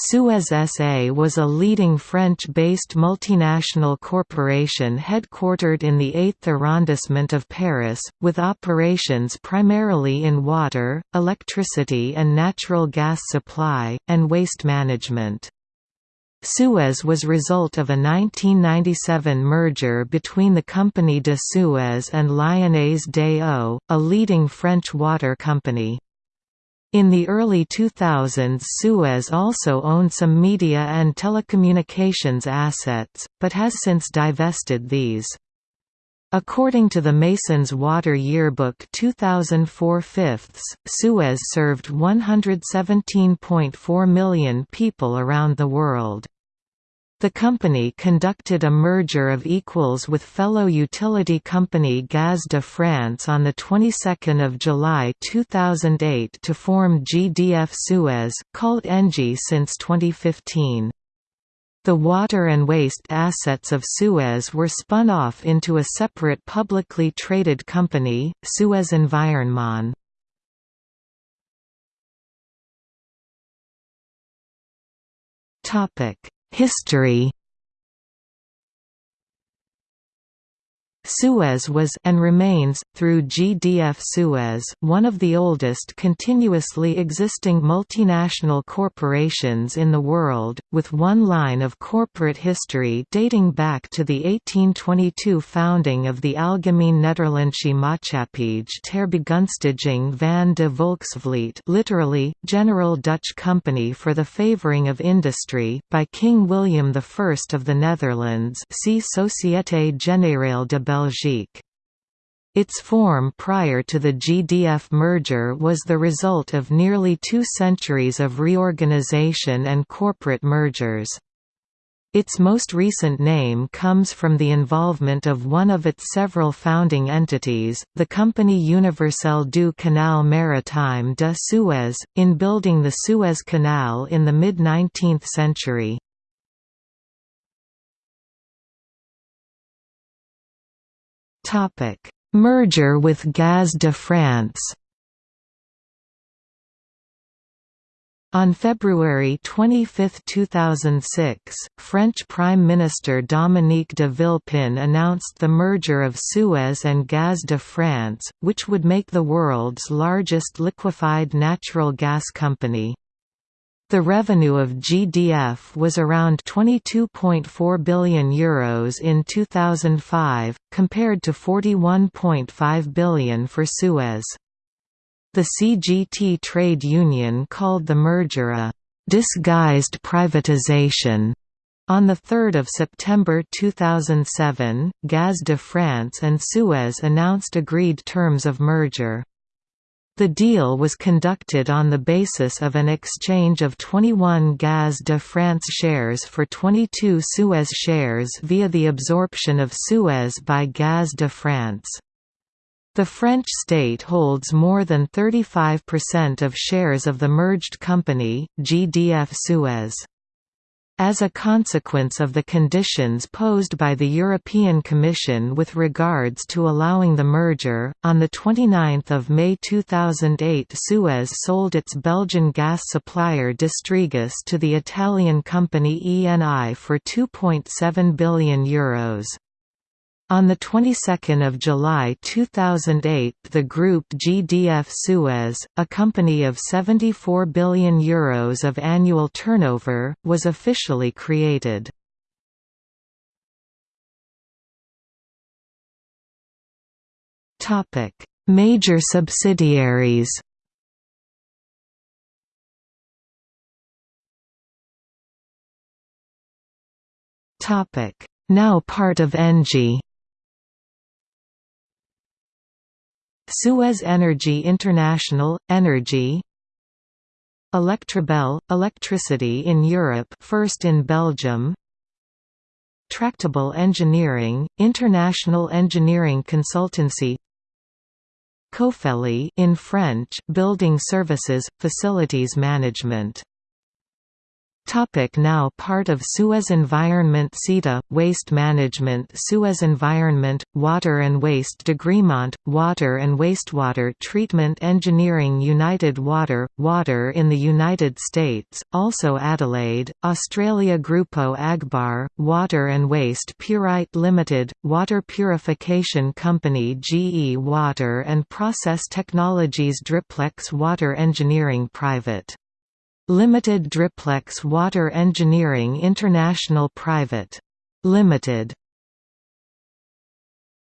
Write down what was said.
Suez SA was a leading French-based multinational corporation headquartered in the 8th arrondissement of Paris, with operations primarily in water, electricity and natural gas supply, and waste management. Suez was result of a 1997 merger between the Compagnie de Suez and Lyonnaise des Eaux, a leading French water company. In the early 2000s Suez also owned some media and telecommunications assets, but has since divested these. According to the Masons Water Yearbook 2004 fifths, Suez served 117.4 million people around the world. The company conducted a merger of equals with fellow utility company Gaz de France on the 22nd of July 2008 to form GDF Suez, called Engie since 2015. The water and waste assets of Suez were spun off into a separate publicly traded company, Suez Environnement. Topic History Suez was and remains, through GDF Suez, one of the oldest continuously existing multinational corporations in the world, with one line of corporate history dating back to the 1822 founding of the Algemeen Nederlandsche Maatschappij ter Begunstiging van de Volksvlijt literally, General Dutch Company for the Favoring of Industry, by King William I of the Netherlands see Société Générale de Belgique. Its form prior to the GDF merger was the result of nearly two centuries of reorganization and corporate mergers. Its most recent name comes from the involvement of one of its several founding entities, the Compagnie Universelle du Canal Maritime de Suez, in building the Suez Canal in the mid-19th century. Topic: Merger with Gaz de France. On February 25, 2006, French Prime Minister Dominique de Villepin announced the merger of Suez and Gaz de France, which would make the world's largest liquefied natural gas company. The revenue of GDF was around €22.4 billion Euros in 2005, compared to €41.5 billion for Suez. The CGT trade union called the merger a «disguised privatization». On 3 September 2007, Gaz de France and Suez announced agreed terms of merger. The deal was conducted on the basis of an exchange of 21 Gaz de France shares for 22 Suez shares via the absorption of Suez by Gaz de France. The French state holds more than 35% of shares of the merged company, GDF Suez. As a consequence of the conditions posed by the European Commission with regards to allowing the merger, on 29 May 2008 Suez sold its Belgian gas supplier Distrigas to the Italian company ENI for €2.7 billion. Euros. On the 22nd of July 2008, the group GDF Suez, a company of 74 billion euros of annual turnover, was officially created. Topic: Major subsidiaries. Topic: Now part of Engie. Suez Energy International, Energy. Electrabel, electricity in Europe first in Belgium. Tractebel Engineering, international engineering consultancy. Cofely in French, building services, facilities management Topic now part of Suez Environment SITA, Waste Management Suez Environment, Water and Waste Degremont, Water and Wastewater Treatment Engineering United Water, Water in the United States, also Adelaide, Australia Grupo Agbar, Water and Waste Purite Limited, Water Purification Company GE Water and Process Technologies Driplex Water Engineering Private Limited Driplex Water Engineering International Private. Limited